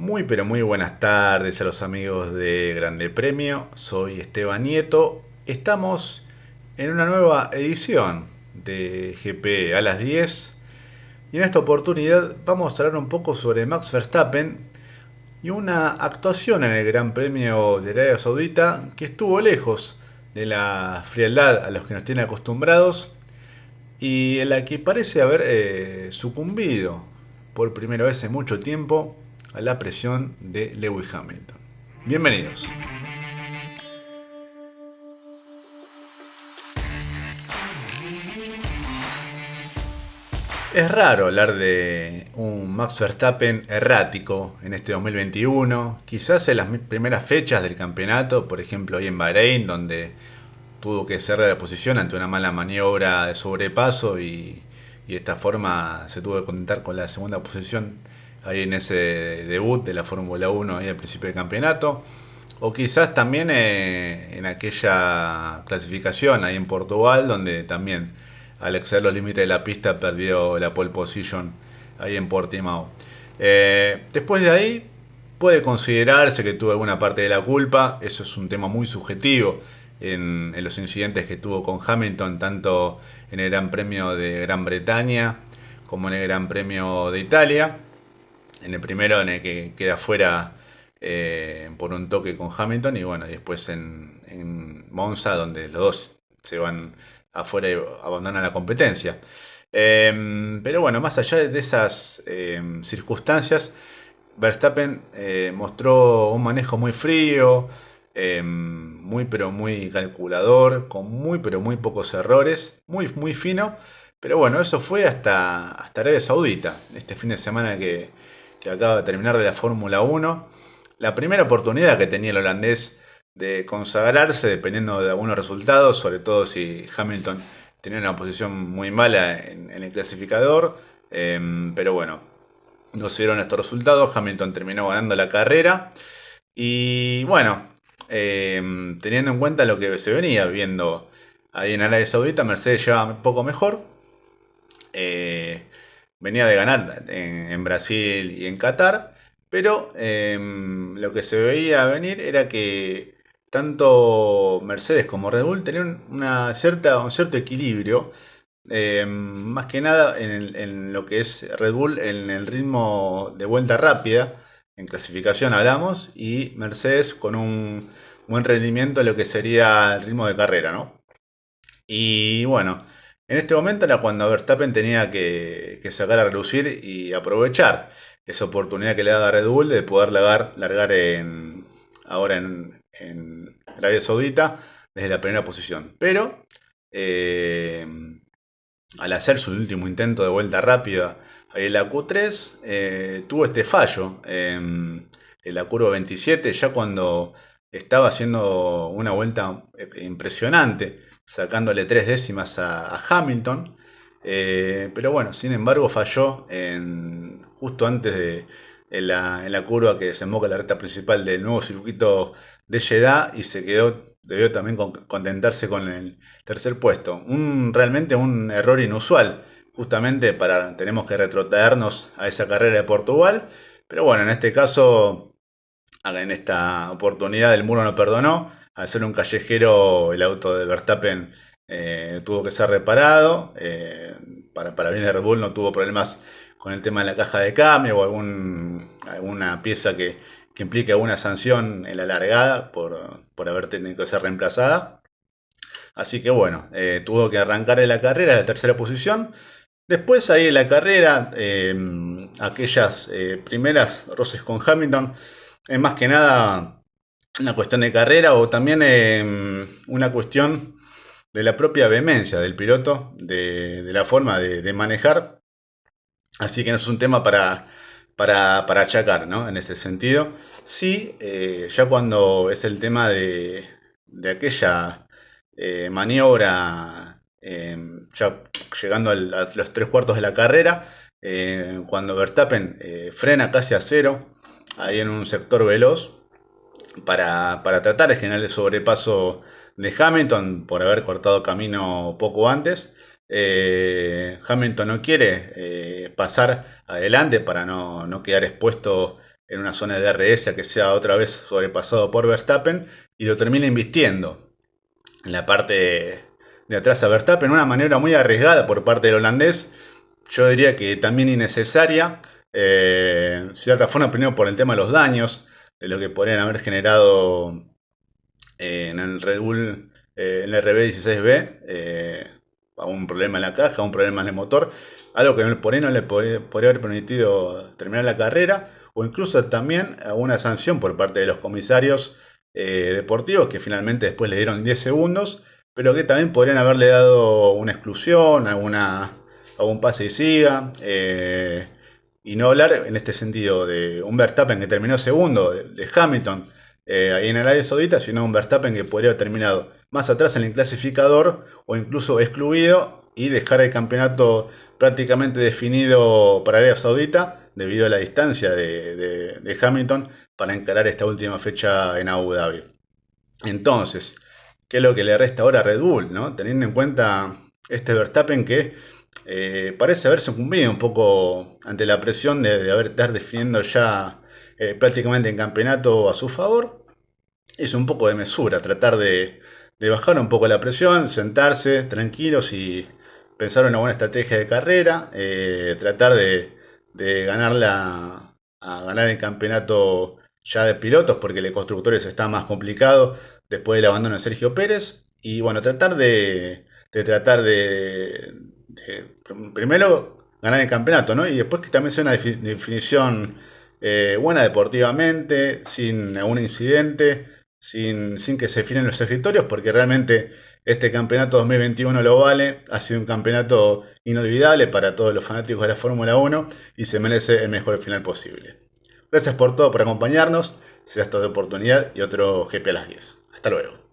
Muy pero muy buenas tardes a los amigos de Grande Premio, soy Esteban Nieto, estamos en una nueva edición de GP a las 10 y en esta oportunidad vamos a hablar un poco sobre Max Verstappen y una actuación en el Gran Premio de Arabia Saudita que estuvo lejos de la frialdad a los que nos tiene acostumbrados y en la que parece haber eh, sucumbido por primera vez en mucho tiempo a la presión de Lewis Hamilton. Bienvenidos. Es raro hablar de un Max Verstappen errático en este 2021, quizás en las primeras fechas del campeonato, por ejemplo hoy en Bahrein, donde tuvo que cerrar la posición ante una mala maniobra de sobrepaso y, y de esta forma se tuvo que contentar con la segunda posición ahí en ese debut de la Fórmula 1 ahí al principio del campeonato. O quizás también eh, en aquella clasificación ahí en Portugal, donde también al exceder los límites de la pista perdió la pole position ahí en Portimao. Eh, después de ahí puede considerarse que tuvo alguna parte de la culpa, eso es un tema muy subjetivo en, en los incidentes que tuvo con Hamilton, tanto en el Gran Premio de Gran Bretaña como en el Gran Premio de Italia en el primero en el que queda fuera eh, por un toque con Hamilton y bueno, después en, Monza donde los dos se van afuera y abandonan la competencia. Em, pero bueno, más allá de esas em, circunstancias, Verstappen eh, mostró un manejo muy frío, em, muy pero muy calculador, con muy pero muy pocos errores, muy muy fino. Pero bueno, eso fue hasta, hasta Arabia Saudita, este fin de semana que, que acaba de terminar de la Fórmula 1. La primera oportunidad que tenía el holandés de consagrarse dependiendo de algunos resultados, sobre todo si Hamilton tenía una posición muy mala en, el clasificador. Em, pero bueno, no se dieron estos resultados. Hamilton terminó ganando la carrera. Y bueno, em, teniendo en cuenta lo que se venía viendo ahí en Arabia Saudita, Mercedes lleva un poco mejor. Eh, venía de ganar en, Brasil y en Qatar, pero em, lo que se veía venir era que tanto Mercedes como Red Bull tenían una cierta, un cierto equilibrio, em, más que nada en, lo que es Red Bull en el ritmo de vuelta rápida, en clasificación hablamos, y Mercedes con un buen rendimiento en lo que sería el ritmo de carrera, ¿no? Y bueno, en este momento era cuando Verstappen tenía que, sacar a relucir y aprovechar esa oportunidad que le daba Red Bull de poder largar, en, ahora en, Arabia Saudita desde la primera posición. Pero eh, al hacer su último intento de vuelta rápida en la Q3, eh, tuvo este fallo en la curva 27, ya cuando estaba haciendo una vuelta impresionante sacándole tres décimas a, Hamilton. Eh, pero bueno, sin embargo falló en, justo antes de en la, curva que desemboca la recta principal del nuevo circuito de Jeddah y se quedó, debió también contentarse con el tercer puesto. Un, realmente un error inusual, justamente para, tenemos que retrotraernos a esa carrera de Portugal, pero bueno, en este caso, en esta oportunidad el muro no perdonó, al ser un callejero, el auto de Verstappen eh, tuvo que ser reparado. Eh, para, para bien de Red Bull no tuvo problemas con el tema de la caja de cambio o alguna pieza que, implique alguna sanción en la largada por, haber tenido que ser reemplazada. Así que bueno, eh, tuvo que arrancar en la carrera de la tercera posición. Después ahí en la carrera, aquellas primeras roces con Hamilton, es más que nada una cuestión de carrera o también em, una cuestión de la propia vehemencia del piloto, de, la forma de, manejar. Así que no es un tema para, para, achacar, ¿no? En ese sentido. Sí, eh, ya cuando es el tema de, aquella eh, maniobra, ya llegando a, los tres cuartos de la carrera, eh, cuando Verstappen frena casi a cero, ahí en un sector veloz, para, tratar de generar el sobrepaso de Hamilton por haber cortado camino poco antes. Eh, Hamilton no quiere eh, pasar adelante para no, quedar expuesto en una zona de DRS que sea otra vez sobrepasado por Verstappen y lo termina invistiendo en la parte de atrás a Verstappen, una maniobra muy arriesgada por parte del holandés, yo diría que también innecesaria, eh, cierta forma primero por el tema de los daños, de lo que podrían haber generado eh, en el Red Bull, eh, en el RB16B, eh, un problema en la caja, un problema en el motor, algo que por ahí no le podría, haber permitido terminar la carrera, o incluso también una sanción por parte de los comisarios deportivos que finalmente después le dieron 10 segundos pero que también podrían haberle dado una exclusión, alguna, algún pase y siga. Eh, y no hablar en este sentido de un Verstappen que terminó segundo, de, Hamilton eh, ahí en Arabia Saudita, sino un Verstappen que podría haber terminado más atrás en el clasificador o incluso excluido y dejar el campeonato prácticamente definido para Arabia Saudita debido a la distancia de, de Hamilton para encarar esta última fecha en Abu Dhabi. Entonces, qué es lo que le resta ahora a Red Bull, ¿no? Teniendo en cuenta este Verstappen que eh, parece haber sucumbido un poco ante la presión de, haber estar definiendo ya eh, prácticamente en campeonato a su favor. Es un poco de mesura, tratar de, bajar un poco la presión, sentarse tranquilos y pensar una buena estrategia de carrera, eh, tratar de, de ganarla, a ganar el campeonato ya de pilotos, porque el de constructores está más complicado después del abandono de Sergio Pérez. Y bueno, tratar de, tratar de, primero ganar el campeonato, ¿no? Y después que también sea una definición eh, buena deportivamente, sin algún incidente, sin, sin que se definen los escritorios, porque realmente este campeonato 2021 lo vale, ha sido un campeonato inolvidable para todos los fanáticos de la Fórmula 1 y se merece el mejor final posible. Gracias por todo, por acompañarnos. Será esta oportunidad y otro GP a las 10. Hasta luego.